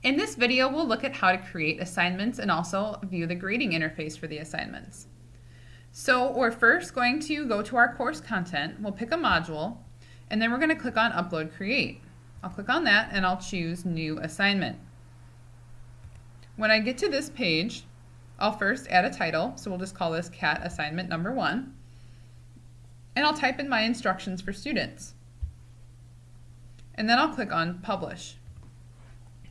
In this video, we'll look at how to create assignments and also view the grading interface for the assignments. So we're first going to go to our course content, we'll pick a module, and then we're going to click on Upload Create. I'll click on that and I'll choose New Assignment. When I get to this page, I'll first add a title, so we'll just call this CAT Assignment Number 1, and I'll type in my instructions for students. And then I'll click on Publish.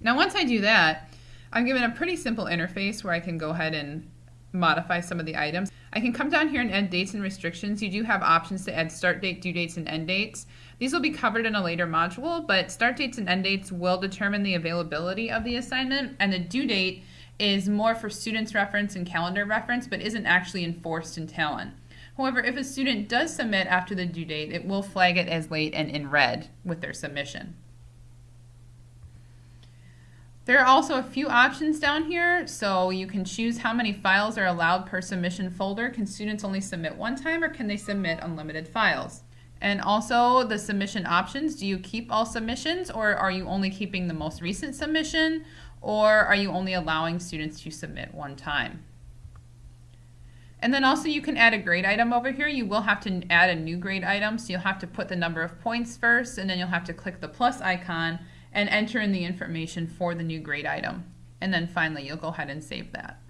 Now once I do that, I'm given a pretty simple interface where I can go ahead and modify some of the items. I can come down here and add dates and restrictions. You do have options to add start date, due dates, and end dates. These will be covered in a later module, but start dates and end dates will determine the availability of the assignment, and the due date is more for students reference and calendar reference, but isn't actually enforced in Talon. However, if a student does submit after the due date, it will flag it as late and in red with their submission. There are also a few options down here, so you can choose how many files are allowed per submission folder. Can students only submit one time or can they submit unlimited files? And also the submission options, do you keep all submissions or are you only keeping the most recent submission or are you only allowing students to submit one time? And then also you can add a grade item over here. You will have to add a new grade item, so you'll have to put the number of points first and then you'll have to click the plus icon and enter in the information for the new grade item. And then finally, you'll go ahead and save that.